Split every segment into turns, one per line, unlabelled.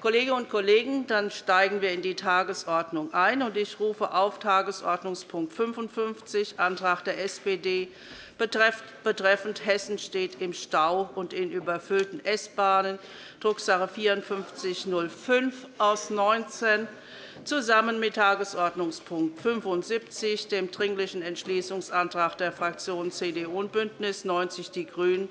Kolleginnen und Kollegen, dann steigen wir in die Tagesordnung ein. Ich rufe auf Tagesordnungspunkt 55, Antrag der SPD betreffend Hessen steht im Stau und in überfüllten S-Bahnen, Drucksache 5405 aus 19 zusammen mit Tagesordnungspunkt 75, dem Dringlichen Entschließungsantrag der Fraktionen CDU und BÜNDNIS 90 die GRÜNEN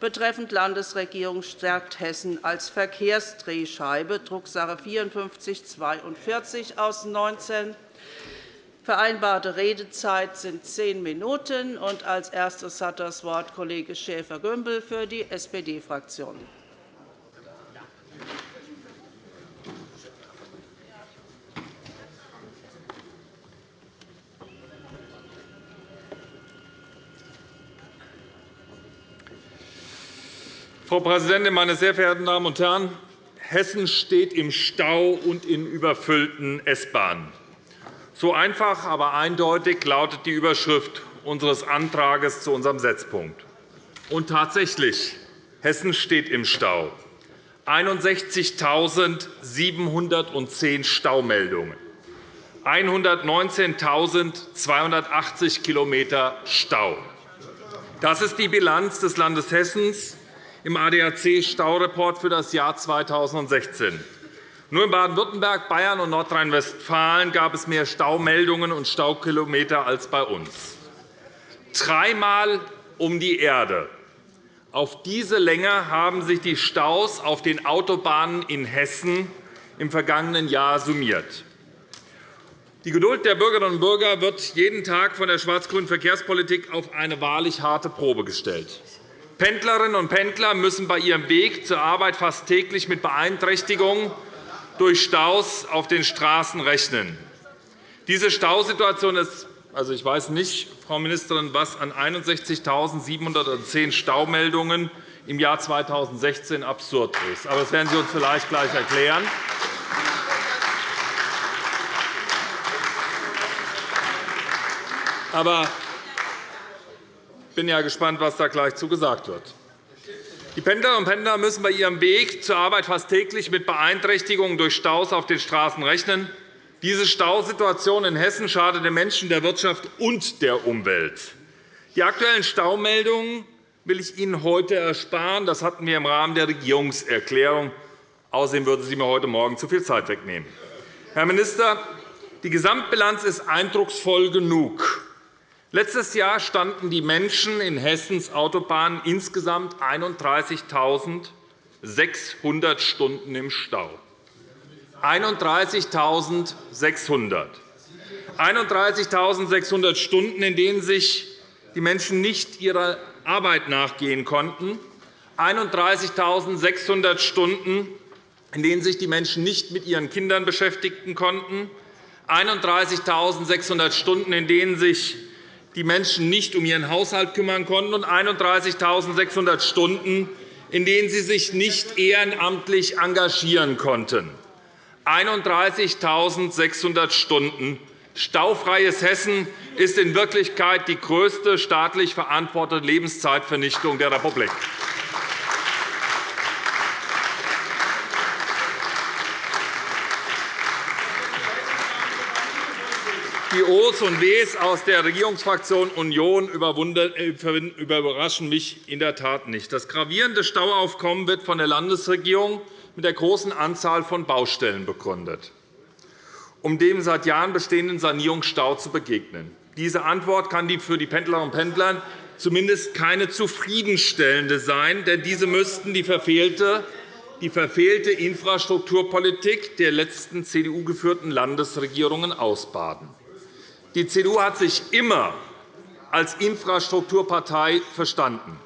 betreffend Landesregierung stärkt Hessen als Verkehrsdrehscheibe, Drucksache 5442 aus 19. Vereinbarte Redezeit sind zehn Minuten. Als erstes hat das Wort Kollege Schäfer-Gümbel für die SPD-Fraktion.
Frau Präsidentin, meine sehr verehrten Damen und Herren! Hessen steht im Stau und in überfüllten S-Bahnen. So einfach, aber eindeutig lautet die Überschrift unseres Antrags zu unserem Setzpunkt. Und tatsächlich, Hessen steht im Stau. 61.710 Staumeldungen, 119.280 km Stau. Das ist die Bilanz des Landes Hessen im ADAC-Staureport für das Jahr 2016. Nur in Baden-Württemberg, Bayern und Nordrhein-Westfalen gab es mehr Staumeldungen und Staukilometer als bei uns. Dreimal um die Erde. Auf diese Länge haben sich die Staus auf den Autobahnen in Hessen im vergangenen Jahr summiert. Die Geduld der Bürgerinnen und Bürger wird jeden Tag von der schwarz-grünen Verkehrspolitik auf eine wahrlich harte Probe gestellt. Pendlerinnen und Pendler müssen bei ihrem Weg zur Arbeit fast täglich mit Beeinträchtigungen durch Staus auf den Straßen rechnen. Diese Stausituation ist also, ich weiß nicht, Frau Ministerin, was an 61.710 Staumeldungen im Jahr 2016 absurd ist. Aber das werden Sie uns vielleicht gleich erklären. Aber bin ja gespannt, was da gleich zu gesagt wird. Die Pendlerinnen und Pendler müssen bei ihrem Weg zur Arbeit fast täglich mit Beeinträchtigungen durch Staus auf den Straßen rechnen. Diese Stausituation in Hessen schadet den Menschen, der Wirtschaft und der Umwelt. Die aktuellen Staumeldungen will ich Ihnen heute ersparen. Das hatten wir im Rahmen der Regierungserklärung. Außerdem würden Sie mir heute Morgen zu viel Zeit wegnehmen. Herr Minister, die Gesamtbilanz ist eindrucksvoll genug. Letztes Jahr standen die Menschen in Hessens Autobahnen insgesamt 31.600 Stunden im Stau. 31.600. 31.600 Stunden, in denen sich die Menschen nicht ihrer Arbeit nachgehen konnten. 31.600 Stunden, in denen sich die Menschen nicht mit ihren Kindern beschäftigen konnten. 31.600 Stunden, in denen sich die Menschen nicht um ihren Haushalt kümmern konnten, und 31.600 Stunden, in denen sie sich nicht ehrenamtlich engagieren konnten. 31.600 Stunden. Staufreies Hessen ist in Wirklichkeit die größte staatlich verantwortete Lebenszeitvernichtung der Republik. Die O's und W's aus der Regierungsfraktion Union überraschen mich in der Tat nicht. Das gravierende Stauaufkommen wird von der Landesregierung mit der großen Anzahl von Baustellen begründet, um dem seit Jahren bestehenden Sanierungsstau zu begegnen. Diese Antwort kann für die Pendlerinnen und Pendler zumindest keine zufriedenstellende sein, denn diese müssten die verfehlte die verfehlte Infrastrukturpolitik der letzten CDU-geführten Landesregierungen ausbaden. Die CDU hat sich immer als Infrastrukturpartei verstanden.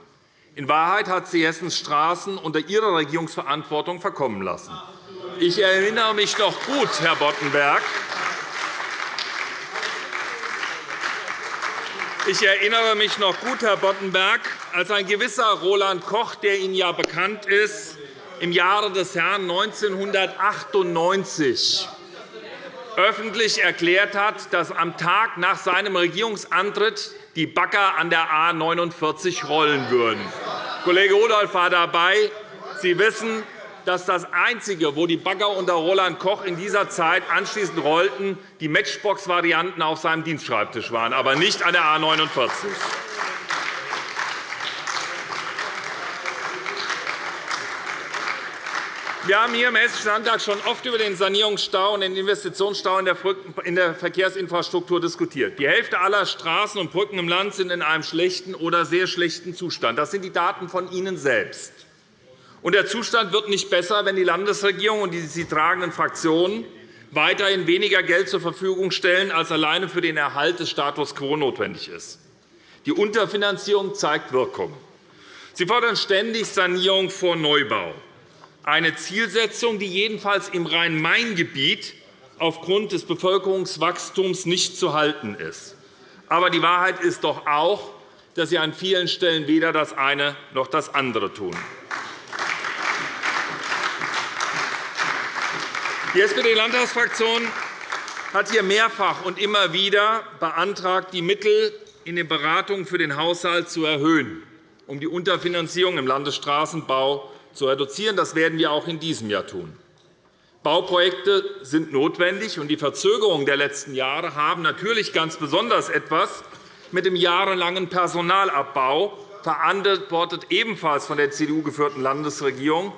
In Wahrheit hat sie Hessens Straßen unter ihrer Regierungsverantwortung verkommen lassen. Ich erinnere mich noch gut, Herr Boddenberg, Ich erinnere mich noch gut, Herr Boddenberg, als ein gewisser Roland Koch, der Ihnen ja bekannt ist, im Jahre des Herrn 1998 öffentlich erklärt hat, dass am Tag nach seinem Regierungsantritt die Bagger an der A 49 rollen würden. Kollege Rudolph war dabei. Sie wissen, dass das Einzige, wo die Bagger unter Roland Koch in dieser Zeit anschließend rollten, die Matchbox-Varianten auf seinem Dienstschreibtisch waren, aber nicht an der A 49. Wir haben hier im Hessischen Landtag schon oft über den Sanierungsstau und den Investitionsstau in der Verkehrsinfrastruktur diskutiert. Die Hälfte aller Straßen und Brücken im Land sind in einem schlechten oder sehr schlechten Zustand. Das sind die Daten von Ihnen selbst. Und der Zustand wird nicht besser, wenn die Landesregierung und die sie tragenden Fraktionen weiterhin weniger Geld zur Verfügung stellen, als alleine für den Erhalt des Status quo notwendig ist. Die Unterfinanzierung zeigt Wirkung. Sie fordern ständig Sanierung vor Neubau eine Zielsetzung, die jedenfalls im Rhein-Main-Gebiet aufgrund des Bevölkerungswachstums nicht zu halten ist. Aber die Wahrheit ist doch auch, dass Sie an vielen Stellen weder das eine noch das andere tun. Die SPD-Landtagsfraktion hat hier mehrfach und immer wieder beantragt, die Mittel in den Beratungen für den Haushalt zu erhöhen, um die Unterfinanzierung im Landesstraßenbau zu reduzieren. Das werden wir auch in diesem Jahr tun. Bauprojekte sind notwendig, und die Verzögerungen der letzten Jahre haben natürlich ganz besonders etwas mit dem jahrelangen Personalabbau, verantwortet ebenfalls von der CDU geführten Landesregierung,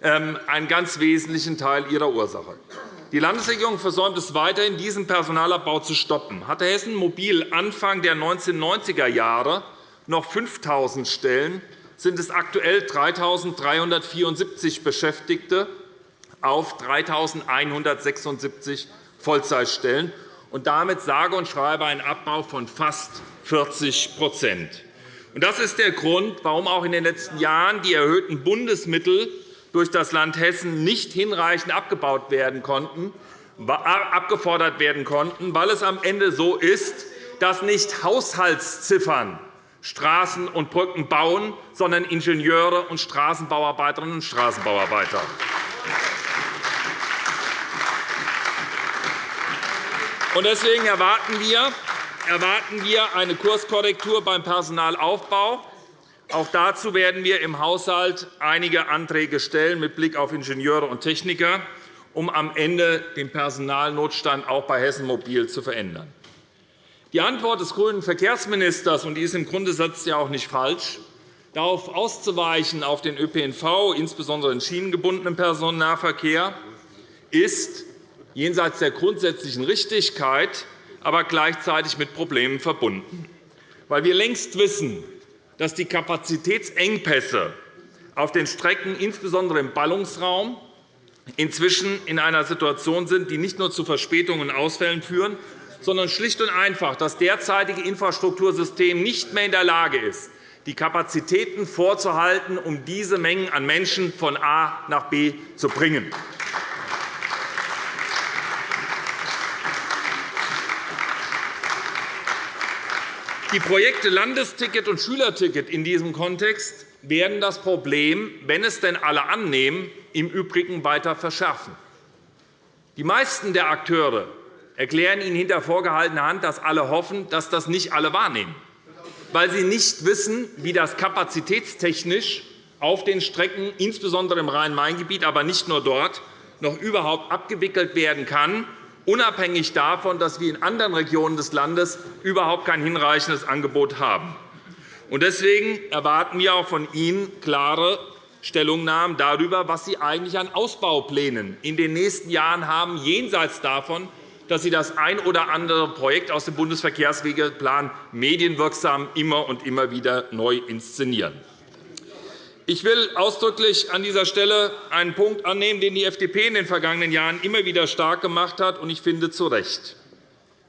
ähm, einen ganz wesentlichen Teil ihrer Ursache. Die Landesregierung versäumt es weiterhin, diesen Personalabbau zu stoppen. Hatte Hessen Mobil Anfang der 1990er Jahre noch 5.000 Stellen, sind es aktuell 3.374 Beschäftigte auf 3.176 Vollzeitstellen und damit sage und schreibe ein Abbau von fast 40% Das ist der Grund, warum auch in den letzten Jahren die erhöhten Bundesmittel durch das Land Hessen nicht hinreichend abgebaut werden konnten, abgefordert werden konnten, weil es am Ende so ist, dass nicht Haushaltsziffern Straßen und Brücken bauen, sondern Ingenieure und Straßenbauarbeiterinnen und Straßenbauarbeiter. Deswegen erwarten wir eine Kurskorrektur beim Personalaufbau. Auch dazu werden wir im Haushalt einige Anträge stellen mit Blick auf Ingenieure und Techniker, um am Ende den Personalnotstand auch bei Hessen Mobil zu verändern. Die Antwort des grünen Verkehrsministers, und die ist im Grundsatz ja auch nicht falsch, darauf auszuweichen auf den ÖPNV, insbesondere den schienengebundenen Personennahverkehr, ist jenseits der grundsätzlichen Richtigkeit, aber gleichzeitig mit Problemen verbunden. Weil wir längst wissen, dass die Kapazitätsengpässe auf den Strecken, insbesondere im Ballungsraum, inzwischen in einer Situation sind, die nicht nur zu Verspätungen und Ausfällen führen, sondern schlicht und einfach das derzeitige Infrastruktursystem nicht mehr in der Lage ist, die Kapazitäten vorzuhalten, um diese Mengen an Menschen von A nach B zu bringen. Die Projekte Landesticket und Schülerticket in diesem Kontext werden das Problem, wenn es denn alle annehmen, im Übrigen weiter verschärfen. Die meisten der Akteure erklären Ihnen hinter vorgehaltener Hand, dass alle hoffen, dass das nicht alle wahrnehmen, weil sie nicht wissen, wie das kapazitätstechnisch auf den Strecken, insbesondere im Rhein-Main-Gebiet, aber nicht nur dort, noch überhaupt abgewickelt werden kann, unabhängig davon, dass wir in anderen Regionen des Landes überhaupt kein hinreichendes Angebot haben. Deswegen erwarten wir auch von Ihnen klare Stellungnahmen darüber, was Sie eigentlich an Ausbauplänen in den nächsten Jahren haben, jenseits davon, dass Sie das ein oder andere Projekt aus dem Bundesverkehrswegeplan medienwirksam immer und immer wieder neu inszenieren. Ich will ausdrücklich an dieser Stelle einen Punkt annehmen, den die FDP in den vergangenen Jahren immer wieder stark gemacht hat, und ich finde zu Recht.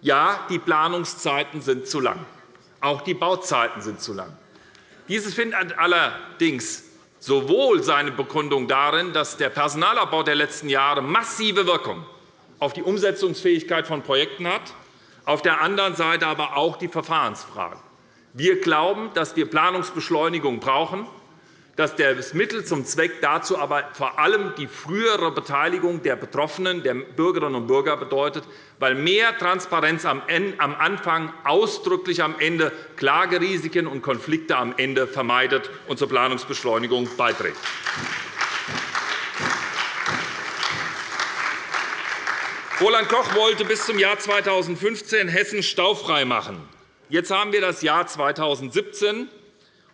Ja, die Planungszeiten sind zu lang. Auch die Bauzeiten sind zu lang. Dieses findet allerdings sowohl seine Begründung darin, dass der Personalabbau der letzten Jahre massive Wirkung auf die Umsetzungsfähigkeit von Projekten hat, auf der anderen Seite aber auch die Verfahrensfragen. Wir glauben, dass wir Planungsbeschleunigung brauchen, dass das Mittel zum Zweck dazu aber vor allem die frühere Beteiligung der Betroffenen, der Bürgerinnen und Bürger bedeutet, weil mehr Transparenz am Anfang ausdrücklich am Ende Klagerisiken und Konflikte am Ende vermeidet und zur Planungsbeschleunigung beiträgt. Roland Koch wollte bis zum Jahr 2015 Hessen staufrei machen. Jetzt haben wir das Jahr 2017,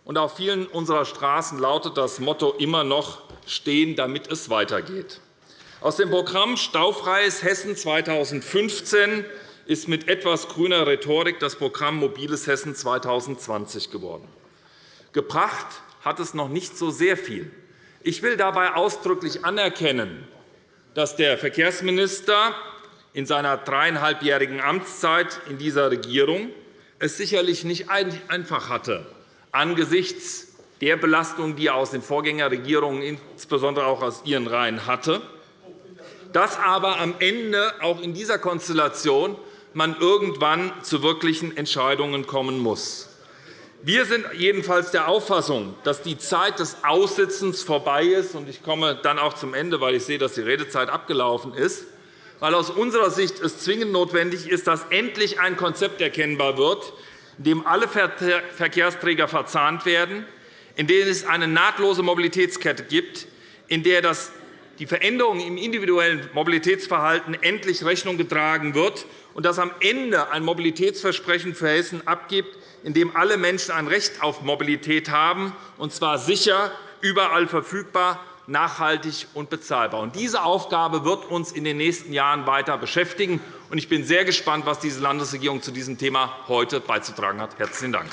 und auf vielen unserer Straßen lautet das Motto immer noch stehen, damit es weitergeht. Aus dem Programm Staufreies Hessen 2015 ist mit etwas grüner Rhetorik das Programm Mobiles Hessen 2020 geworden. Gebracht hat es noch nicht so sehr viel. Ich will dabei ausdrücklich anerkennen, dass der Verkehrsminister in seiner dreieinhalbjährigen Amtszeit in dieser Regierung es sicherlich nicht einfach hatte, angesichts der Belastung, die er aus den Vorgängerregierungen, insbesondere auch aus Ihren Reihen, hatte, dass aber am Ende auch in dieser Konstellation man irgendwann zu wirklichen Entscheidungen kommen muss. Wir sind jedenfalls der Auffassung, dass die Zeit des Aussitzens vorbei ist. Ich komme dann auch zum Ende, weil ich sehe, dass die Redezeit abgelaufen ist weil aus unserer Sicht es zwingend notwendig ist, dass endlich ein Konzept erkennbar wird, in dem alle Verkehrsträger verzahnt werden, in dem es eine nahtlose Mobilitätskette gibt, in der das die Veränderungen im individuellen Mobilitätsverhalten endlich Rechnung getragen wird und dass am Ende ein Mobilitätsversprechen für Hessen abgibt, in dem alle Menschen ein Recht auf Mobilität haben, und zwar sicher, überall verfügbar nachhaltig und bezahlbar. Diese Aufgabe wird uns in den nächsten Jahren weiter beschäftigen. Ich bin sehr gespannt, was diese Landesregierung zu diesem Thema heute beizutragen hat. – Herzlichen Dank.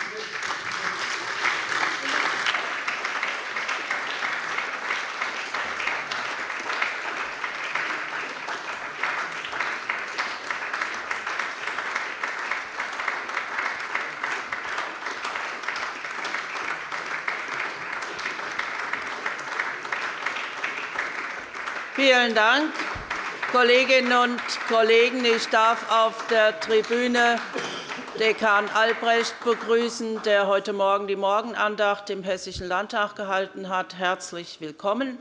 Vielen Dank, Kolleginnen und Kollegen. Ich darf auf der Tribüne Dekan Albrecht begrüßen, der heute Morgen die Morgenandacht im Hessischen Landtag gehalten hat. Herzlich willkommen.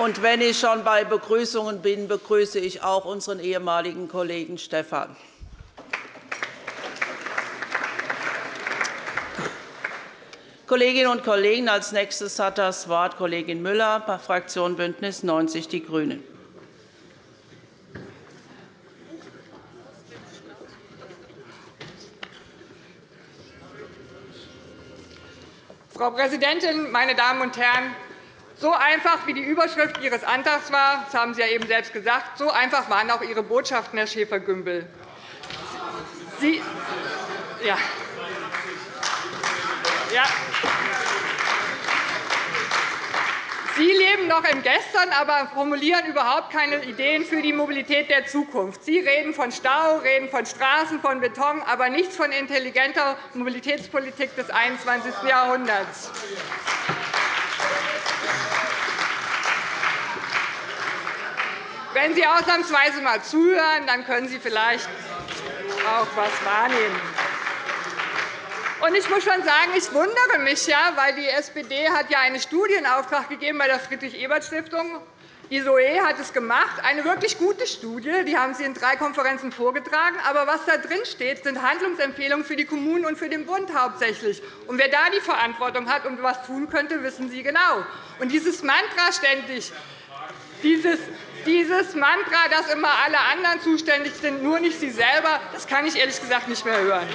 Und wenn ich schon bei Begrüßungen bin, begrüße ich auch unseren ehemaligen Kollegen Stephan. Kolleginnen und Kollegen, als nächstes hat das Wort Kollegin Müller, Fraktion BÜNDNIS 90 die GRÜNEN.
Frau Präsidentin, meine Damen und Herren! So einfach wie die Überschrift Ihres Antrags war, das haben Sie ja eben selbst gesagt, so einfach waren auch Ihre Botschaften, Herr Schäfer-Gümbel. Sie, ja. Ja. Sie leben noch im Gestern, aber formulieren überhaupt keine Ideen für die Mobilität der Zukunft. Sie reden von Stau, reden von Straßen, von Beton, aber nichts von intelligenter Mobilitätspolitik des 21. Jahrhunderts. Wenn Sie ausnahmsweise einmal zuhören, dann können Sie vielleicht auch etwas wahrnehmen. Und ich muss schon sagen, ich wundere mich, ja, weil die SPD hat ja einen Studienauftrag gegeben bei der Friedrich-Ebert-Stiftung. Die SOE hat es gemacht, eine wirklich gute Studie. Die haben Sie in drei Konferenzen vorgetragen. Aber was da drin steht, sind Handlungsempfehlungen für die Kommunen und für den Bund hauptsächlich. Und wer da die Verantwortung hat und etwas tun könnte, wissen Sie genau. Und dieses Mantra ständig, dieses, dieses Mantra, dass immer alle anderen zuständig sind, nur nicht Sie selber, das kann ich ehrlich gesagt nicht mehr hören.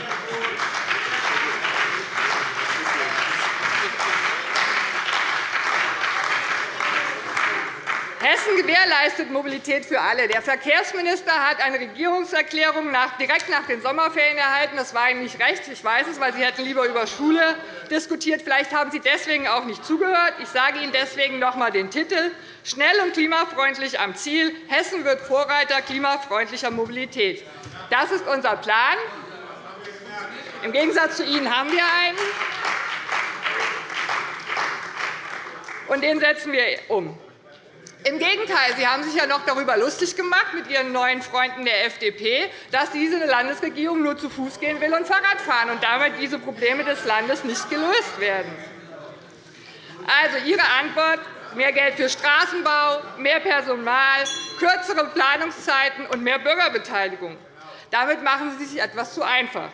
Hessen gewährleistet Mobilität für alle. Der Verkehrsminister hat eine Regierungserklärung direkt nach den Sommerferien erhalten. Das war Ihnen nicht recht. Ich weiß es, weil Sie hätten lieber über Schule diskutiert. Vielleicht haben Sie deswegen auch nicht zugehört. Ich sage Ihnen deswegen noch einmal den Titel. Schnell und klimafreundlich am Ziel. Hessen wird Vorreiter klimafreundlicher Mobilität. Das ist unser Plan. Im Gegensatz zu Ihnen haben wir einen. Und den setzen wir um. Im Gegenteil, Sie haben sich ja noch darüber lustig gemacht mit Ihren neuen Freunden der FDP, dass diese Landesregierung nur zu Fuß gehen will und Fahrrad fahren und damit diese Probleme des Landes nicht gelöst werden. Also Ihre Antwort mehr Geld für Straßenbau, mehr Personal, kürzere Planungszeiten und mehr Bürgerbeteiligung. Damit machen Sie sich etwas zu einfach.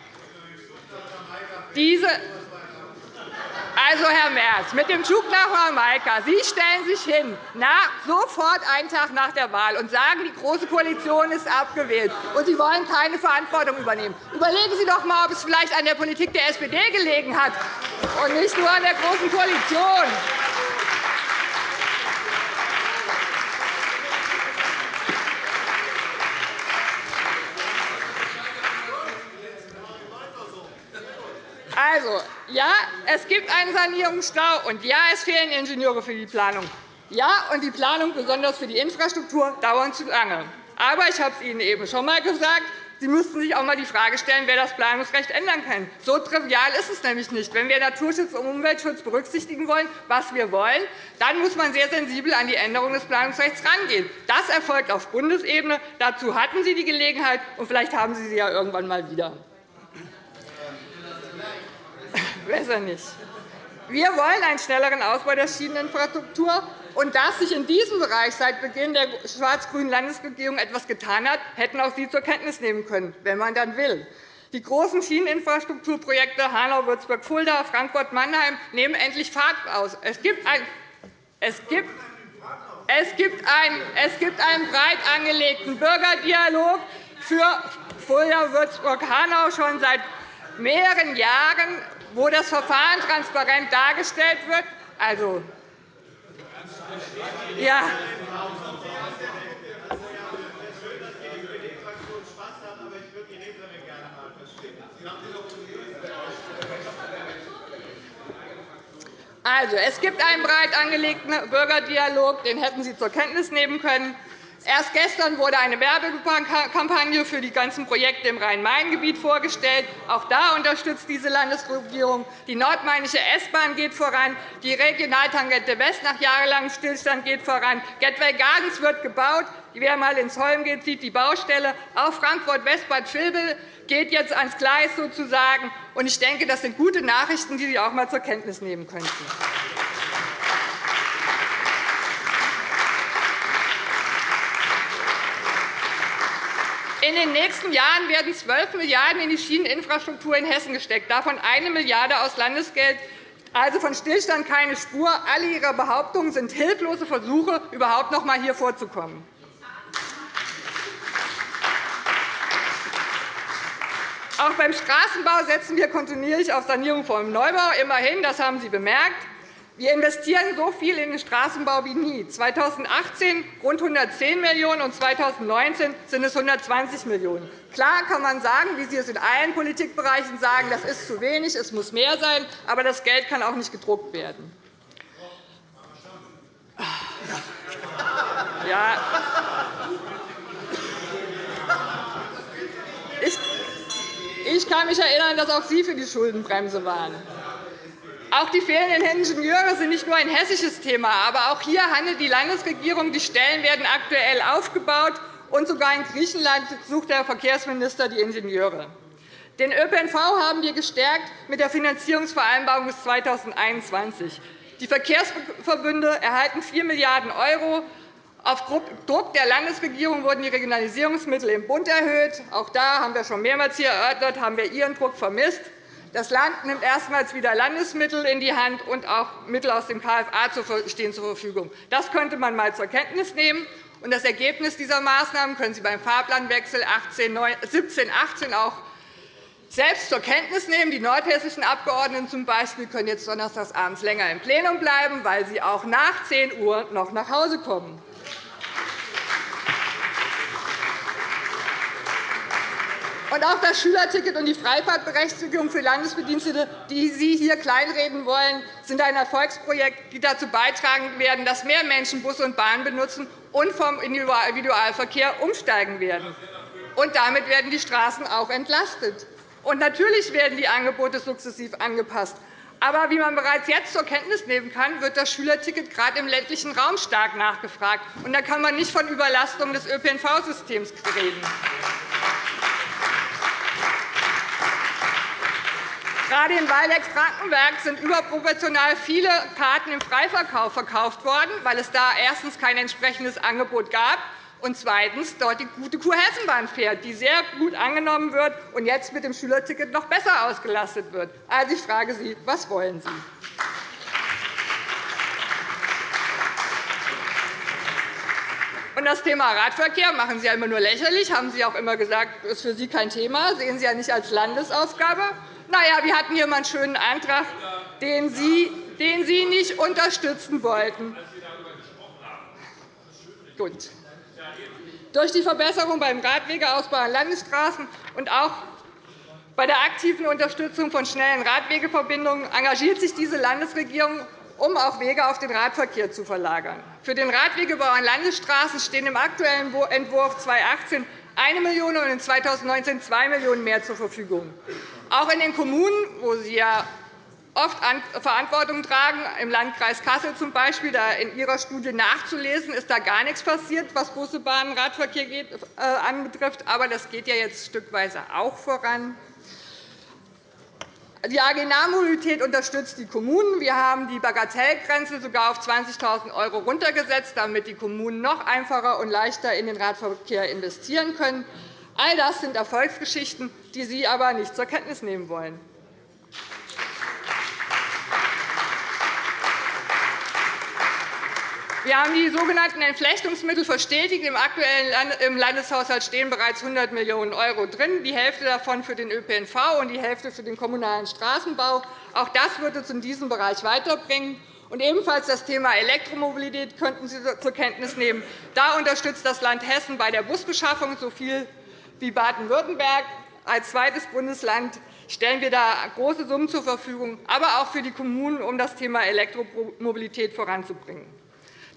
Diese Also, Herr Merz, mit dem Zug nach Jamaika, Sie stellen sich hin, nach, sofort einen Tag nach der Wahl, und sagen, die Große Koalition ist abgewählt, und Sie wollen keine Verantwortung übernehmen. Überlegen Sie doch einmal, ob es vielleicht an der Politik der SPD gelegen hat und nicht nur an der Großen Koalition. Also, ja, es gibt einen Sanierungsstau, und ja, es fehlen Ingenieure für die Planung. Ja, und die Planung, besonders für die Infrastruktur, dauert zu lange. Aber ich habe es Ihnen eben schon einmal gesagt, Sie müssten sich auch einmal die Frage stellen, wer das Planungsrecht ändern kann. So trivial ist es nämlich nicht. Wenn wir Naturschutz und Umweltschutz berücksichtigen wollen, was wir wollen, dann muss man sehr sensibel an die Änderung des Planungsrechts herangehen. Das erfolgt auf Bundesebene. Dazu hatten Sie die Gelegenheit, und vielleicht haben Sie sie ja irgendwann einmal wieder. Besser nicht. Wir wollen einen schnelleren Ausbau der Schieneninfrastruktur. Und dass sich in diesem Bereich seit Beginn der schwarz-grünen Landesregierung etwas getan hat, hätten auch Sie zur Kenntnis nehmen können, wenn man dann will. Die großen Schieneninfrastrukturprojekte Hanau-Würzburg-Fulda, Frankfurt-Mannheim nehmen endlich Fahrt auf. Es gibt ein es gibt es gibt, einen, es gibt einen breit angelegten Bürgerdialog für Fulda-Würzburg-Hanau schon seit mehreren Jahren wo das Verfahren transparent dargestellt wird. Also, ja. Also, es gibt einen breit angelegten Bürgerdialog, den hätten Sie zur Kenntnis nehmen können. Erst gestern wurde eine Werbekampagne für die ganzen Projekte im Rhein-Main-Gebiet vorgestellt. Auch da unterstützt diese Landesregierung. Die nordmainische S-Bahn geht voran. Die Regionaltangente West nach jahrelangem Stillstand geht voran. Gateway Gardens wird gebaut. Wer einmal ins Holm geht, sieht die Baustelle. Auch Frankfurt-West-Bad Vilbel geht jetzt ans Gleis sozusagen. Ich denke, das sind gute Nachrichten, die Sie auch einmal zur Kenntnis nehmen könnten. In den nächsten Jahren werden 12 Milliarden € in die Schieneninfrastruktur in Hessen gesteckt, davon 1 Milliarde € aus Landesgeld. Also von Stillstand keine Spur. Alle Ihre Behauptungen sind hilflose Versuche, überhaupt noch einmal hier vorzukommen. Auch beim Straßenbau setzen wir kontinuierlich auf Sanierung vor dem Neubau. Immerhin, das haben Sie bemerkt. Wir investieren so viel in den Straßenbau wie nie. 2018 rund 110 Millionen € und 2019 sind es 120 Millionen €. Klar kann man sagen, wie Sie es in allen Politikbereichen sagen, das ist zu wenig, es muss mehr sein, aber das Geld kann auch nicht gedruckt werden. Ja. Ich kann mich erinnern, dass auch Sie für die Schuldenbremse waren. Auch die fehlenden Ingenieure sind nicht nur ein hessisches Thema. Aber auch hier handelt die Landesregierung. Die Stellen werden aktuell aufgebaut, und sogar in Griechenland sucht der Verkehrsminister die Ingenieure. Den ÖPNV haben wir gestärkt mit der Finanzierungsvereinbarung bis 2021. Die Verkehrsverbünde erhalten 4 Milliarden €. Auf Druck der Landesregierung wurden die Regionalisierungsmittel im Bund erhöht. Auch da haben wir schon mehrmals hier erörtert, haben wir Ihren Druck vermisst. Das Land nimmt erstmals wieder Landesmittel in die Hand, und auch Mittel aus dem KFA stehen zur Verfügung. Das könnte man einmal zur Kenntnis nehmen. Das Ergebnis dieser Maßnahmen können Sie beim Fahrplanwechsel 17-18 auch selbst zur Kenntnis nehmen. Die nordhessischen Abgeordneten zum Beispiel können jetzt donnerstags abends länger im Plenum bleiben, weil sie auch nach 10 Uhr noch nach Hause kommen. Und auch das Schülerticket und die Freifahrtberechtigung für Landesbedienstete, die Sie hier kleinreden wollen, sind ein Erfolgsprojekt, die dazu beitragen werden, dass mehr Menschen Bus und Bahn benutzen und vom Individualverkehr umsteigen werden. Und damit werden die Straßen auch entlastet. Und natürlich werden die Angebote sukzessiv angepasst. Aber wie man bereits jetzt zur Kenntnis nehmen kann, wird das Schülerticket gerade im ländlichen Raum stark nachgefragt. Und da kann man nicht von Überlastung des ÖPNV-Systems reden. Gerade in Waldeck-Frankenberg sind überproportional viele Karten im Freiverkauf verkauft worden, weil es da erstens kein entsprechendes Angebot gab und zweitens dort die gute Kurhessenbahn fährt, die sehr gut angenommen wird und jetzt mit dem Schülerticket noch besser ausgelastet wird. Also, ich frage Sie, was wollen Sie? Und das Thema Radverkehr machen Sie ja immer nur lächerlich, haben Sie auch immer gesagt, das ist für Sie kein Thema, das sehen Sie ja nicht als Landesaufgabe. Na ja, wir hatten hier einmal einen schönen Antrag, den Sie, den Sie nicht unterstützen wollten. Gut. Durch die Verbesserung beim Radwegeausbau an Landesstraßen und auch bei der aktiven Unterstützung von schnellen Radwegeverbindungen engagiert sich diese Landesregierung um auch Wege auf den Radverkehr zu verlagern. Für den Radwegebau an Landesstraßen stehen im aktuellen Entwurf 2018 1 Million € und 2019 2 Millionen € mehr zur Verfügung. Auch in den Kommunen, wo Sie ja oft Verantwortung tragen, im Landkreis Kassel z. B., da in Ihrer Studie nachzulesen, ist da gar nichts passiert, was Busse, Bahnen, Radverkehr äh, anbetrifft. Aber das geht ja jetzt stückweise auch voran. Die AG Nahmobilität unterstützt die Kommunen. Wir haben die Bagatellgrenze sogar auf 20.000 € runtergesetzt, damit die Kommunen noch einfacher und leichter in den Radverkehr investieren können. All das sind Erfolgsgeschichten, die Sie aber nicht zur Kenntnis nehmen wollen. Wir haben die sogenannten Entflechtungsmittel verstetigt. Im aktuellen Landeshaushalt stehen bereits 100 Millionen € drin, die Hälfte davon für den ÖPNV und die Hälfte für den kommunalen Straßenbau. Auch das wird uns in diesem Bereich weiterbringen. Und ebenfalls das Thema Elektromobilität könnten Sie zur Kenntnis nehmen. Da unterstützt das Land Hessen bei der Busbeschaffung so viel wie Baden-Württemberg. Als zweites Bundesland stellen wir da große Summen zur Verfügung, aber auch für die Kommunen, um das Thema Elektromobilität voranzubringen.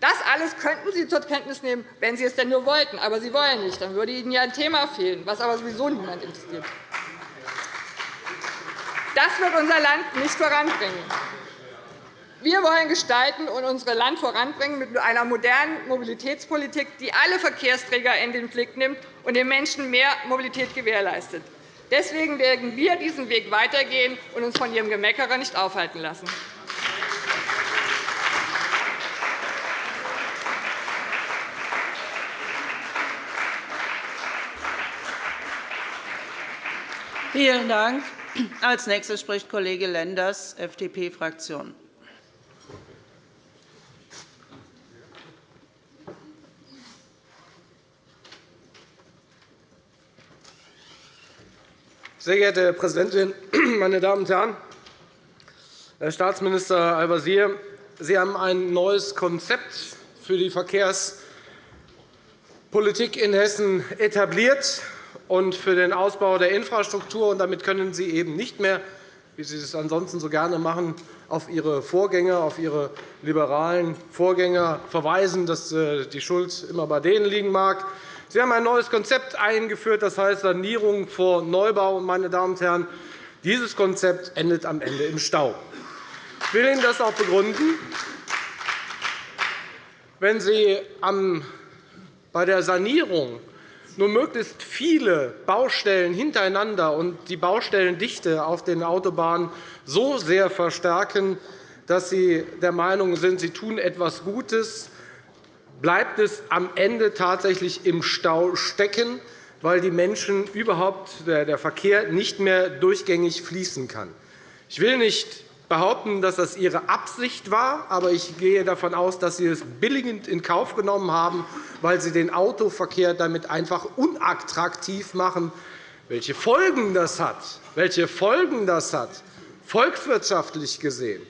Das alles könnten Sie zur Kenntnis nehmen, wenn Sie es denn nur wollten. Aber Sie wollen nicht. Dann würde Ihnen ja ein Thema fehlen, was aber sowieso niemand interessiert. Das wird unser Land nicht voranbringen. Wir wollen gestalten und unser Land voranbringen mit einer modernen Mobilitätspolitik, die alle Verkehrsträger in den Blick nimmt und den Menschen mehr Mobilität gewährleistet. Deswegen werden wir diesen Weg weitergehen und uns von Ihrem Gemeckere nicht aufhalten lassen.
Vielen Dank. Als nächster spricht Kollege Lenders, FDP-Fraktion.
Sehr geehrte Frau Präsidentin, meine Damen und Herren! Herr Staatsminister Al-Wazir, Sie haben ein neues Konzept für die Verkehrspolitik in Hessen etabliert und für den Ausbau der Infrastruktur. damit können Sie eben nicht mehr, wie Sie es ansonsten so gerne machen, auf Ihre Vorgänger, auf Ihre liberalen Vorgänger verweisen, dass äh, die Schuld immer bei denen liegen mag. Sie haben ein neues Konzept eingeführt, das heißt Sanierung vor Neubau. Meine Damen und Herren, dieses Konzept endet am Ende im Stau. Ich will Ihnen das auch begründen. Wenn Sie bei der Sanierung nur möglichst viele Baustellen hintereinander und die Baustellendichte auf den Autobahnen so sehr verstärken, dass Sie der Meinung sind, Sie tun etwas Gutes, bleibt es am Ende tatsächlich im Stau stecken, weil die Menschen überhaupt der Verkehr nicht mehr durchgängig fließen kann. Ich will nicht behaupten, dass das Ihre Absicht war, aber ich gehe davon aus, dass Sie es billigend in Kauf genommen haben, weil Sie den Autoverkehr damit einfach unattraktiv machen. Welche Folgen das hat, welche Folgen das hat volkswirtschaftlich gesehen,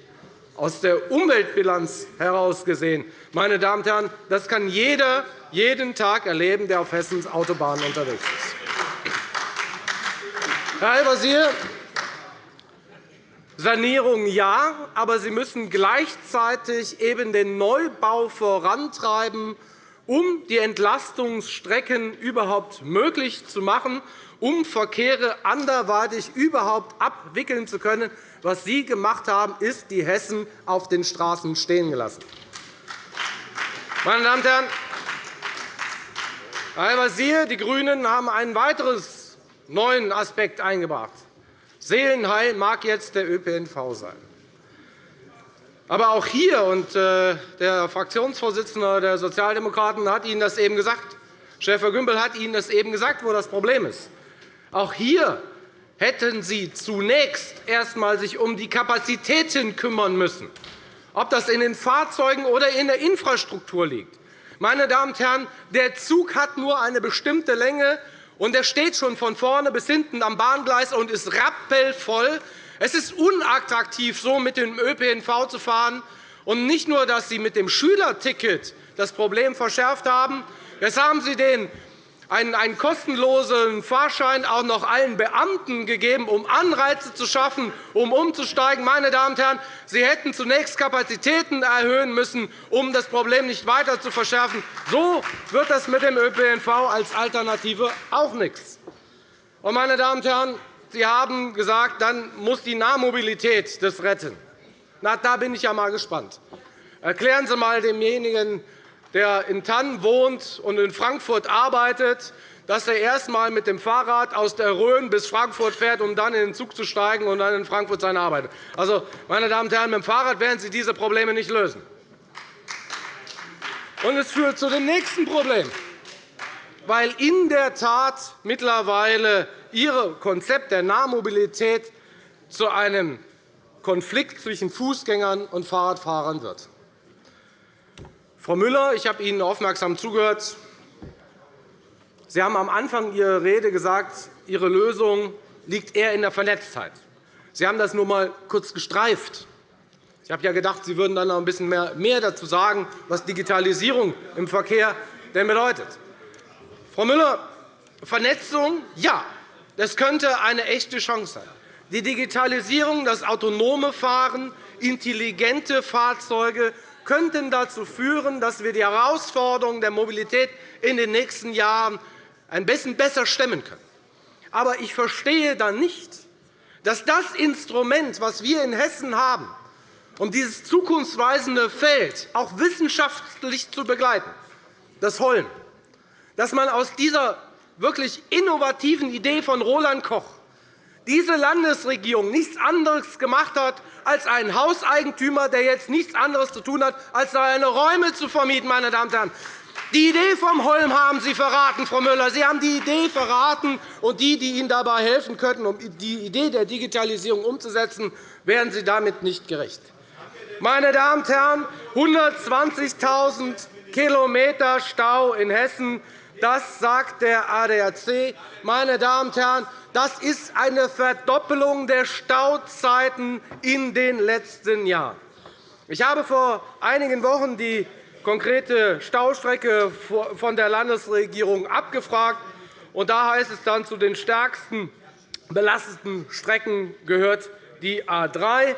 aus der Umweltbilanz heraus gesehen, meine Damen und Herren, das kann jeder jeden Tag erleben, der auf Hessens Autobahnen unterwegs ist. Herr Al-Wazir, Sanierung ja, aber Sie müssen gleichzeitig eben den Neubau vorantreiben, um die Entlastungsstrecken überhaupt möglich zu machen, um Verkehre anderweitig überhaupt abwickeln zu können. Was Sie gemacht haben, ist die Hessen auf den Straßen stehen gelassen. Meine Damen und Herren, Herr Al-Wazir, die GRÜNEN haben einen weiteren neuen Aspekt eingebracht. Seelenheil mag jetzt der ÖPNV sein. Aber auch hier, und äh, der Fraktionsvorsitzende der Sozialdemokraten hat Ihnen das eben gesagt, Schäfer-Gümbel hat Ihnen das eben gesagt, wo das Problem ist. Auch hier hätten Sie zunächst erst einmal sich um die Kapazitäten kümmern müssen, ob das in den Fahrzeugen oder in der Infrastruktur liegt. Meine Damen und Herren, der Zug hat nur eine bestimmte Länge, und er steht schon von vorne bis hinten am Bahngleis und ist rappelvoll. Es ist unattraktiv, so mit dem ÖPNV zu fahren. Und nicht nur, dass Sie mit dem Schülerticket das Problem verschärft haben, jetzt haben Sie den einen, einen kostenlosen Fahrschein auch noch allen Beamten gegeben, um Anreize zu schaffen, um umzusteigen. Meine Damen und Herren, Sie hätten zunächst Kapazitäten erhöhen müssen, um das Problem nicht weiter zu verschärfen. So wird das mit dem ÖPNV als Alternative auch nichts. Meine Damen und Herren, Sie haben gesagt, dann muss die Nahmobilität das retten. Na, da bin ich ja mal gespannt. Erklären Sie einmal demjenigen, der in Tannen wohnt und in Frankfurt arbeitet, dass er erst einmal mit dem Fahrrad aus der Rhön bis Frankfurt fährt, um dann in den Zug zu steigen und dann in Frankfurt seine Arbeit. Also, meine Damen und Herren, mit dem Fahrrad werden Sie diese Probleme nicht lösen. Und es führt zu dem nächsten Problem, weil in der Tat mittlerweile Ihr Konzept der Nahmobilität zu einem Konflikt zwischen Fußgängern und Fahrradfahrern wird. Frau Müller, ich habe Ihnen aufmerksam zugehört. Sie haben am Anfang Ihrer Rede gesagt, Ihre Lösung liegt eher in der Vernetztheit. Sie haben das nur einmal kurz gestreift. Ich habe ja gedacht, Sie würden dann noch ein bisschen mehr dazu sagen, was Digitalisierung im Verkehr denn bedeutet. Frau Müller, Vernetzung, ja, das könnte eine echte Chance sein. Die Digitalisierung, das autonome Fahren, intelligente Fahrzeuge könnten dazu führen, dass wir die Herausforderungen der Mobilität in den nächsten Jahren ein bisschen besser stemmen können. Aber ich verstehe dann nicht, dass das Instrument, das wir in Hessen haben, um dieses zukunftsweisende Feld auch wissenschaftlich zu begleiten, das Holm, dass man aus dieser wirklich innovativen Idee von Roland Koch diese Landesregierung nichts anderes gemacht hat, als einen Hauseigentümer, der jetzt nichts anderes zu tun hat, als seine Räume zu vermieten. Meine Damen und Herren. Die Idee vom Holm haben Sie verraten, Frau Müller. Sie haben die Idee verraten, und die, die Ihnen dabei helfen könnten, um die Idee der Digitalisierung umzusetzen, werden Sie damit nicht gerecht. Meine Damen und Herren, 120.000 km Stau in Hessen, das sagt der ADAC. Meine Damen und Herren, das ist eine Verdoppelung der Stauzeiten in den letzten Jahren. Ich habe vor einigen Wochen die konkrete Staustrecke von der Landesregierung abgefragt. Und da heißt es dann, zu den stärksten belasteten Strecken gehört die A 3.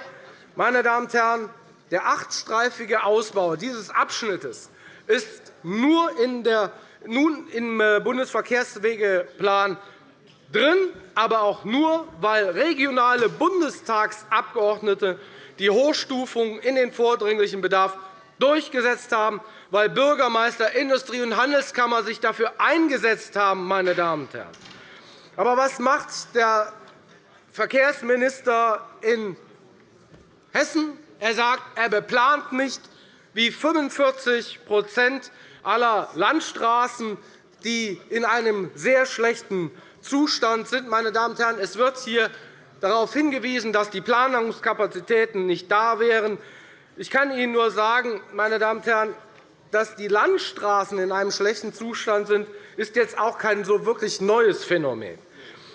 Meine Damen und Herren, der achtstreifige Ausbau dieses Abschnittes ist nur in der, nun im äh, Bundesverkehrswegeplan drin, aber auch nur, weil regionale Bundestagsabgeordnete die Hochstufung in den vordringlichen Bedarf durchgesetzt haben, weil Bürgermeister, Industrie- und Handelskammer sich dafür eingesetzt haben. Meine Damen und Herren. Aber was macht der Verkehrsminister in Hessen? Er sagt, er beplant nicht, wie 45 aller Landstraßen, die in einem sehr schlechten Zustand sind. Meine Damen und Herren, es wird hier darauf hingewiesen, dass die Planungskapazitäten nicht da wären. Ich kann Ihnen nur sagen, meine Damen und Herren, dass die Landstraßen in einem schlechten Zustand sind, ist jetzt auch kein so wirklich neues Phänomen.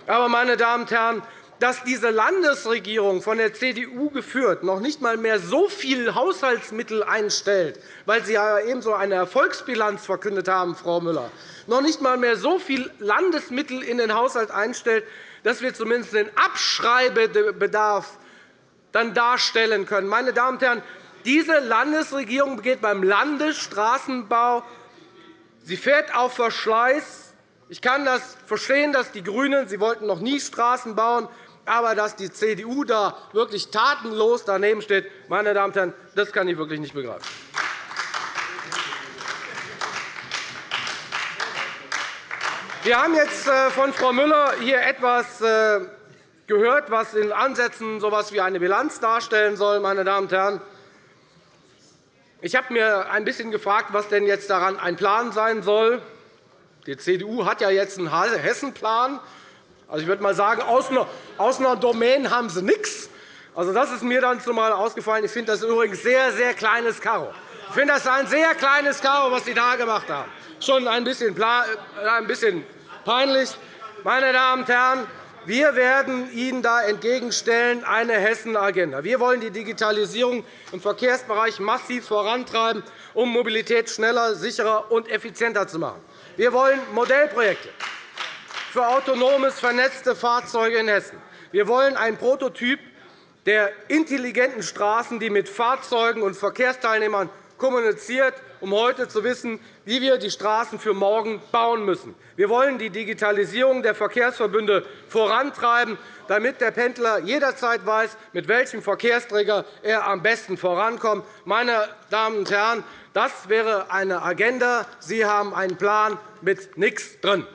Aber, meine Damen und Herren, dass diese Landesregierung, von der CDU geführt, noch nicht einmal mehr so viel Haushaltsmittel einstellt, weil Sie ja ebenso eine Erfolgsbilanz verkündet haben, Frau Müller, noch nicht einmal mehr so viel Landesmittel in den Haushalt einstellt, dass wir zumindest den Abschreibebedarf dann darstellen können. Meine Damen und Herren, diese Landesregierung geht beim Landesstraßenbau sie fährt auf Verschleiß. Ich kann das verstehen, dass die GRÜNEN sie wollten noch nie Straßen bauen, aber dass die CDU da wirklich tatenlos daneben steht, meine Damen und Herren, das kann ich wirklich nicht begreifen. Wir haben jetzt äh, von Frau Müller hier etwas äh, gehört, was in Ansätzen so etwas wie eine Bilanz darstellen soll. Meine Damen und Herren. Ich habe mir ein bisschen gefragt, was denn jetzt daran ein Plan sein soll. Die CDU hat ja jetzt einen Hessenplan. Also, ich würde mal sagen, aus einer, aus einer Domain haben sie nichts. Also, das ist mir dann zumal ausgefallen. Ich finde das übrigens sehr, sehr kleines Karo. Ich finde das ein sehr kleines Karo, was Sie da gemacht haben. Schon ein bisschen, äh, ein bisschen peinlich. Meine Damen und Herren, wir werden Ihnen da entgegenstellen eine Hessen-Agenda. Wir wollen die Digitalisierung im Verkehrsbereich massiv vorantreiben, um Mobilität schneller, sicherer und effizienter zu machen. Wir wollen Modellprojekte für autonomes, vernetzte Fahrzeuge in Hessen. Wir wollen einen Prototyp der intelligenten Straßen, die mit Fahrzeugen und Verkehrsteilnehmern kommuniziert, um heute zu wissen, wie wir die Straßen für morgen bauen müssen. Wir wollen die Digitalisierung der Verkehrsverbünde vorantreiben, damit der Pendler jederzeit weiß, mit welchem Verkehrsträger er am besten vorankommt. Meine Damen und Herren, das wäre eine Agenda. Sie haben einen Plan mit nichts drin.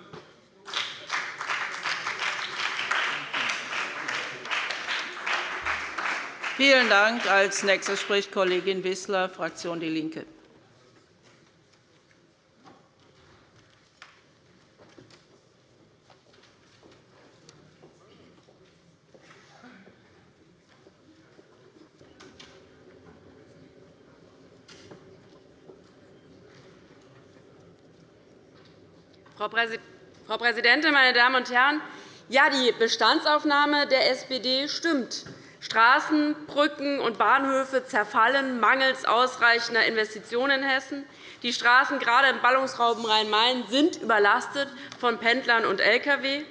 Vielen Dank. Als nächste spricht Kollegin Wissler, Fraktion DIE LINKE.
Frau Präsidentin, meine Damen und Herren! Ja, die Bestandsaufnahme der SPD stimmt. Straßen, Brücken und Bahnhöfe zerfallen mangels ausreichender Investitionen in Hessen. Die Straßen, gerade im Ballungsraum Rhein-Main, sind überlastet von Pendlern und Lkw.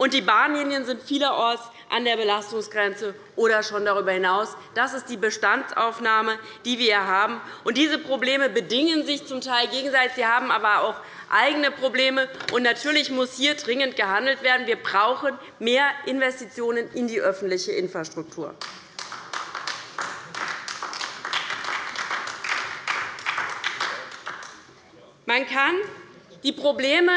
Und die Bahnlinien sind vielerorts an der Belastungsgrenze oder schon darüber hinaus. Das ist die Bestandsaufnahme, die wir haben. Und diese Probleme bedingen sich zum Teil gegenseitig. Sie haben aber auch eigene Probleme. Und natürlich muss hier dringend gehandelt werden. Wir brauchen mehr Investitionen in die öffentliche Infrastruktur. Man kann die Probleme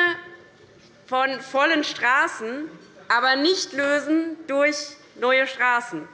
von vollen Straßen aber nicht lösen durch neue Straßen.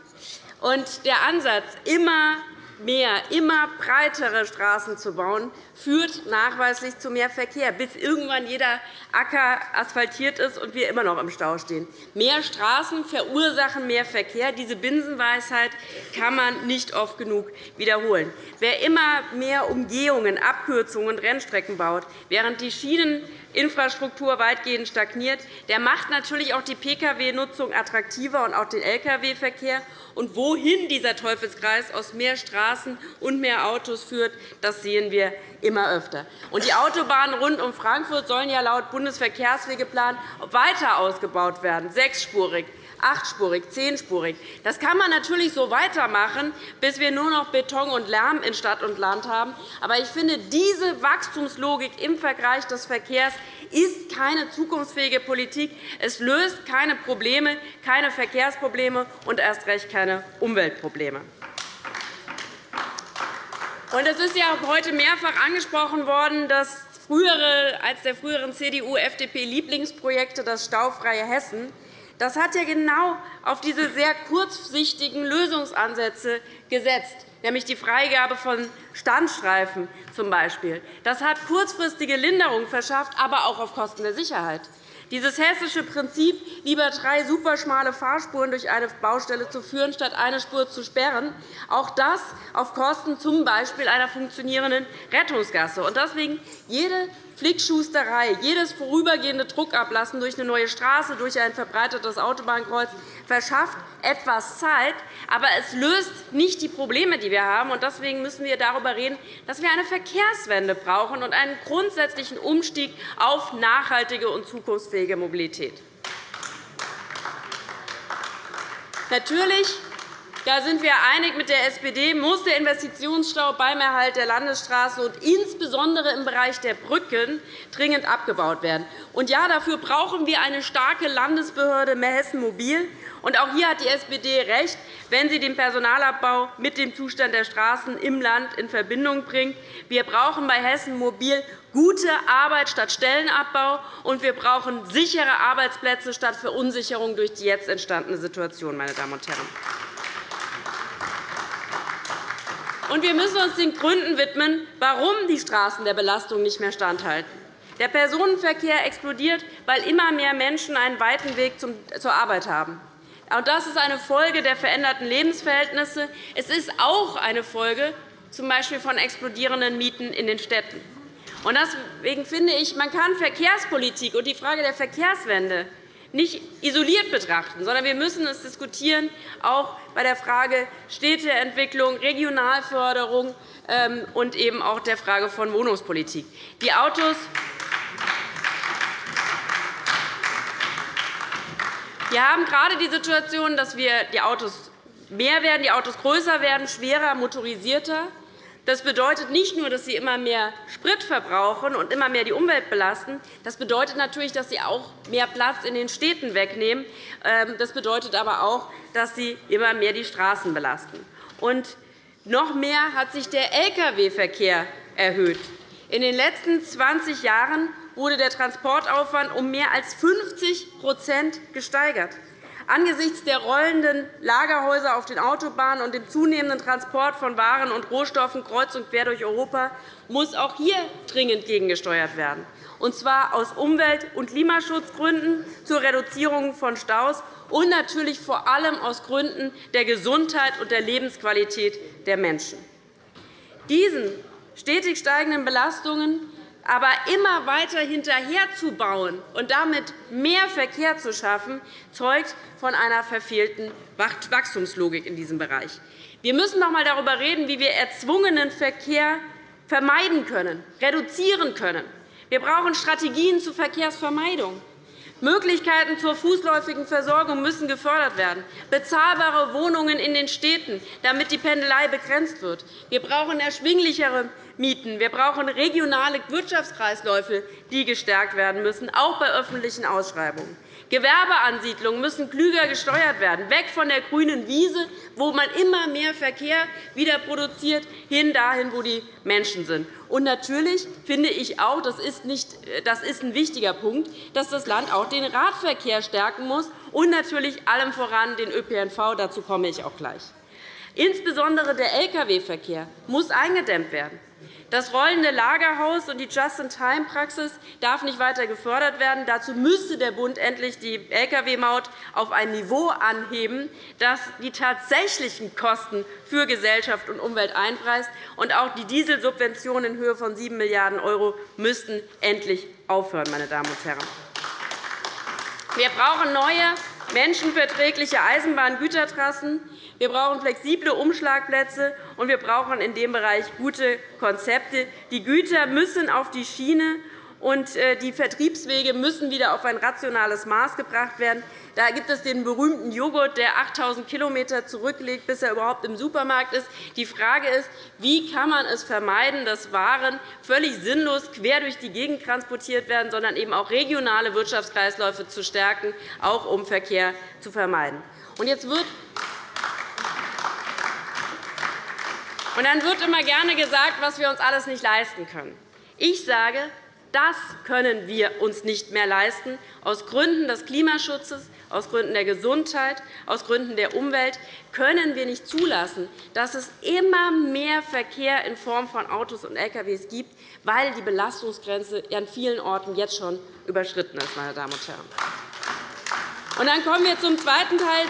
Und der Ansatz, immer mehr, immer breitere Straßen zu bauen, führt nachweislich zu mehr Verkehr, bis irgendwann jeder Acker asphaltiert ist und wir immer noch im Stau stehen. Mehr Straßen verursachen mehr Verkehr. Diese Binsenweisheit kann man nicht oft genug wiederholen. Wer immer mehr Umgehungen, Abkürzungen und Rennstrecken baut, während die Schieneninfrastruktur weitgehend stagniert, der macht natürlich auch die Pkw-Nutzung attraktiver und auch den Lkw-Verkehr. Und wohin dieser Teufelskreis aus mehr Straßen und mehr Autos führt, das sehen wir öfter. Und die Autobahnen rund um Frankfurt sollen ja laut Bundesverkehrswegeplan weiter ausgebaut werden, sechsspurig achtspurig, zehnspurig. Das kann man natürlich so weitermachen, bis wir nur noch Beton und Lärm in Stadt und Land haben. Aber ich finde, diese Wachstumslogik im Vergleich des Verkehrs ist keine zukunftsfähige Politik. Es löst keine Probleme, keine Verkehrsprobleme und erst recht keine Umweltprobleme. Es ist ja heute mehrfach angesprochen worden, dass frühere, als der früheren CDU-FDP-Lieblingsprojekte das staufreie Hessen das hat ja genau auf diese sehr kurzsichtigen Lösungsansätze gesetzt, nämlich die Freigabe von Standstreifen z. Das hat kurzfristige Linderung verschafft, aber auch auf Kosten der Sicherheit. Dieses hessische Prinzip, lieber drei superschmale Fahrspuren durch eine Baustelle zu führen, statt eine Spur zu sperren, auch das auf Kosten z. B. einer funktionierenden Rettungsgasse. Deswegen jede Flickschusterei, jedes vorübergehende Druckablassen durch eine neue Straße, durch ein verbreitetes Autobahnkreuz verschafft etwas Zeit, aber es löst nicht die Probleme, die wir haben. Deswegen müssen wir darüber reden, dass wir eine Verkehrswende brauchen und einen grundsätzlichen Umstieg auf nachhaltige und zukunftsfähige Mobilität. Natürlich da sind wir einig mit der SPD, muss der Investitionsstau beim Erhalt der Landesstraßen und insbesondere im Bereich der Brücken dringend abgebaut werden. Und ja, dafür brauchen wir eine starke Landesbehörde mehr Hessen Mobil. Und auch hier hat die SPD recht, wenn sie den Personalabbau mit dem Zustand der Straßen im Land in Verbindung bringt. Wir brauchen bei Hessen Mobil gute Arbeit statt Stellenabbau, und wir brauchen sichere Arbeitsplätze statt Verunsicherung durch die jetzt entstandene Situation. Meine Damen und Herren. Und wir müssen uns den Gründen widmen, warum die Straßen der Belastung nicht mehr standhalten. Der Personenverkehr explodiert, weil immer mehr Menschen einen weiten Weg zur Arbeit haben. Das ist eine Folge der veränderten Lebensverhältnisse. Es ist auch eine Folge z. Von explodierenden Mieten in den Städten. Deswegen finde ich, man kann Verkehrspolitik und die Frage der Verkehrswende nicht isoliert betrachten, sondern wir müssen es diskutieren, auch bei der Frage Städteentwicklung, Regionalförderung ähm, und eben auch der Frage von Wohnungspolitik. Die Autos Wir haben gerade die Situation, dass wir die Autos mehr werden, die Autos größer werden, schwerer, motorisierter. Das bedeutet nicht nur, dass sie immer mehr Sprit verbrauchen und immer mehr die Umwelt belasten. Das bedeutet natürlich, dass sie auch mehr Platz in den Städten wegnehmen. Ähm, das bedeutet aber auch, dass sie immer mehr die Straßen belasten. Und noch mehr hat sich der Lkw-Verkehr erhöht. In den letzten 20 Jahren wurde der Transportaufwand um mehr als 50% gesteigert. Angesichts der rollenden Lagerhäuser auf den Autobahnen und dem zunehmenden Transport von Waren und Rohstoffen kreuz und quer durch Europa muss auch hier dringend gegengesteuert werden, und zwar aus Umwelt- und Klimaschutzgründen zur Reduzierung von Staus und natürlich vor allem aus Gründen der Gesundheit und der Lebensqualität der Menschen. Diesen stetig steigenden Belastungen aber immer weiter hinterherzubauen und damit mehr Verkehr zu schaffen, zeugt von einer verfehlten Wachstumslogik in diesem Bereich. Wir müssen noch einmal darüber reden, wie wir erzwungenen Verkehr vermeiden können, reduzieren können. Wir brauchen Strategien zur Verkehrsvermeidung. Möglichkeiten zur fußläufigen Versorgung müssen gefördert werden, bezahlbare Wohnungen in den Städten, damit die Pendelei begrenzt wird. Wir brauchen erschwinglichere Mieten. Wir brauchen regionale Wirtschaftskreisläufe, die gestärkt werden müssen, auch bei öffentlichen Ausschreibungen. Gewerbeansiedlungen müssen klüger gesteuert werden, weg von der grünen Wiese, wo man immer mehr Verkehr wieder produziert, hin dahin, wo die Menschen sind. Und natürlich finde ich auch, das ist, nicht, das ist ein wichtiger Punkt, dass das Land auch den Radverkehr stärken muss und natürlich allem voran den ÖPNV. Dazu komme ich auch gleich. Insbesondere der Lkw-Verkehr muss eingedämmt werden. Das rollende Lagerhaus und die Just-in-Time-Praxis darf nicht weiter gefördert werden. Dazu müsste der Bund endlich die Lkw-Maut auf ein Niveau anheben, das die tatsächlichen Kosten für Gesellschaft und Umwelt einpreist. Und auch die Dieselsubventionen in Höhe von 7 Milliarden € müssten endlich aufhören. Meine Damen und Herren. Wir brauchen neue, menschenverträgliche Eisenbahngütertrassen. Wir brauchen flexible Umschlagplätze, und wir brauchen in dem Bereich gute Konzepte. Die Güter müssen auf die Schiene, und äh, die Vertriebswege müssen wieder auf ein rationales Maß gebracht werden. Da gibt es den berühmten Joghurt, der 8.000 km zurücklegt, bis er überhaupt im Supermarkt ist. Die Frage ist, wie kann man es vermeiden, dass Waren völlig sinnlos quer durch die Gegend transportiert werden, sondern eben auch regionale Wirtschaftskreisläufe zu stärken, auch um Verkehr zu vermeiden. Und jetzt wird und dann wird immer gerne gesagt, was wir uns alles nicht leisten können. Ich sage, das können wir uns nicht mehr leisten, aus Gründen des Klimaschutzes, aus Gründen der Gesundheit, aus Gründen der Umwelt können wir nicht zulassen, dass es immer mehr Verkehr in Form von Autos und Lkw gibt, weil die Belastungsgrenze an vielen Orten jetzt schon überschritten ist. Meine Damen und Herren. Dann kommen wir zum zweiten Teil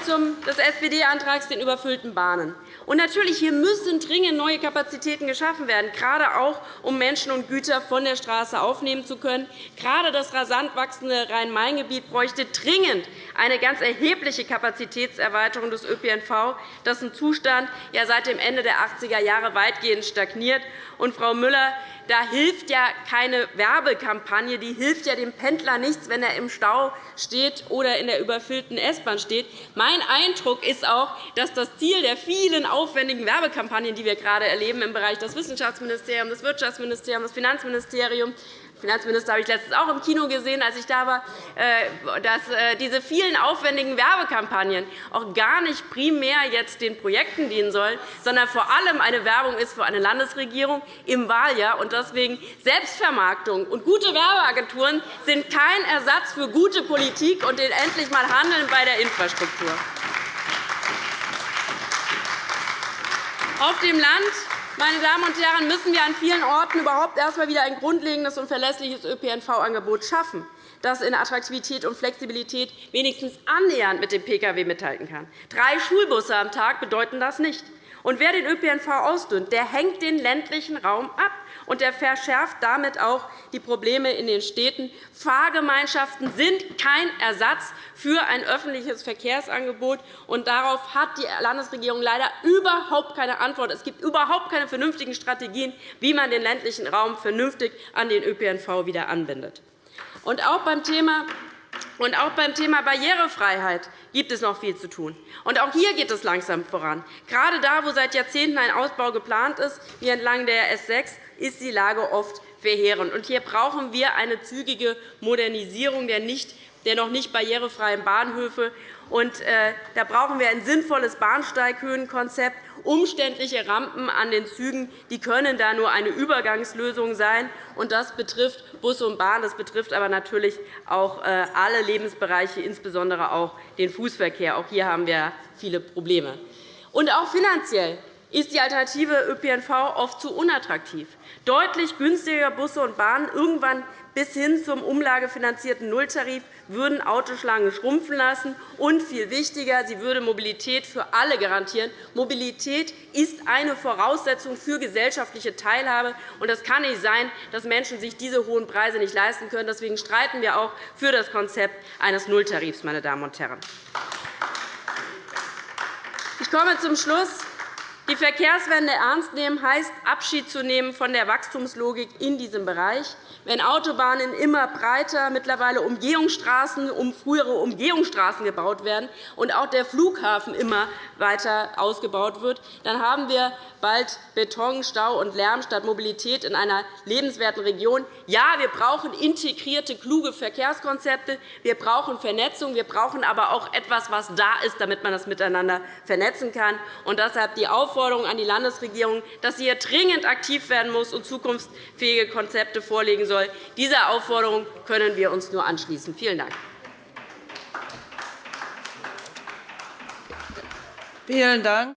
des SPD-Antrags, den überfüllten Bahnen. Und natürlich hier müssen dringend neue Kapazitäten geschaffen werden, gerade auch, um Menschen und Güter von der Straße aufnehmen zu können. Gerade das rasant wachsende Rhein-Main-Gebiet bräuchte dringend eine ganz erhebliche Kapazitätserweiterung des ÖPNV, dessen Zustand ja seit dem Ende der 80er Jahre weitgehend stagniert. Und, Frau Müller, da hilft ja keine Werbekampagne, die hilft ja dem Pendler nichts, wenn er im Stau steht oder in der überfüllten S-Bahn steht. Mein Eindruck ist auch, dass das Ziel der vielen aufwendigen Werbekampagnen, die wir gerade erleben im Bereich des Wissenschaftsministeriums, des Wirtschaftsministeriums, des Finanzministeriums, Finanzminister habe ich letztens auch im Kino gesehen, als ich da war, äh, dass äh, diese vielen aufwendigen Werbekampagnen auch gar nicht primär jetzt den Projekten dienen sollen, sondern vor allem eine Werbung ist für eine Landesregierung im Wahljahr. Und deswegen Selbstvermarktung und gute Werbeagenturen sind kein Ersatz für gute Politik und den endlich einmal Handeln bei der Infrastruktur. Auf dem Land meine Damen und Herren, müssen wir an vielen Orten überhaupt erst einmal wieder ein grundlegendes und verlässliches ÖPNV-Angebot schaffen, das in Attraktivität und Flexibilität wenigstens annähernd mit dem Pkw mithalten kann. Drei Schulbusse am Tag bedeuten das nicht. Und wer den ÖPNV ausdünnt, der hängt den ländlichen Raum ab und der verschärft damit auch die Probleme in den Städten. Fahrgemeinschaften sind kein Ersatz für ein öffentliches Verkehrsangebot. Und darauf hat die Landesregierung leider überhaupt keine Antwort. Es gibt überhaupt keine vernünftigen Strategien, wie man den ländlichen Raum vernünftig an den ÖPNV wieder anbindet. Und auch beim Thema und auch beim Thema Barrierefreiheit gibt es noch viel zu tun. Und auch hier geht es langsam voran. Gerade da, wo seit Jahrzehnten ein Ausbau geplant ist, wie entlang der S 6, ist die Lage oft verheerend. Und hier brauchen wir eine zügige Modernisierung der, nicht, der noch nicht barrierefreien Bahnhöfe. Und, äh, da brauchen wir ein sinnvolles Bahnsteighöhenkonzept. Umständliche Rampen an den Zügen die können da nur eine Übergangslösung sein. Und das betrifft Bus und Bahn, das betrifft aber natürlich auch äh, alle Lebensbereiche, insbesondere auch den Fußverkehr. Auch hier haben wir viele Probleme. Und auch finanziell ist die alternative ÖPNV oft zu unattraktiv. Deutlich günstiger Busse und Bahnen, irgendwann bis hin zum umlagefinanzierten Nulltarif, würden Autoschlangen schrumpfen lassen. Und viel wichtiger, sie würde Mobilität für alle garantieren. Mobilität ist eine Voraussetzung für gesellschaftliche Teilhabe. Es kann nicht sein, dass Menschen sich diese hohen Preise nicht leisten können. Deswegen streiten wir auch für das Konzept eines Nulltarifs. Meine Damen und Herren. Ich komme zum Schluss. Die Verkehrswende ernst nehmen heisst, Abschied zu nehmen von der Wachstumslogik in diesem Bereich. Wenn Autobahnen immer breiter, mittlerweile Umgehungsstraßen um frühere Umgehungsstraßen gebaut werden und auch der Flughafen immer weiter ausgebaut wird, dann haben wir bald Beton, Stau und Lärm statt Mobilität in einer lebenswerten Region. Ja, wir brauchen integrierte, kluge Verkehrskonzepte. Wir brauchen Vernetzung. Wir brauchen aber auch etwas, was da ist, damit man das miteinander vernetzen kann. Und deshalb die Aufforderung an die Landesregierung, dass sie hier dringend aktiv werden muss und zukunftsfähige Konzepte vorlegen soll. Dieser Aufforderung können wir uns nur anschließen. Vielen Dank.
Vielen Dank.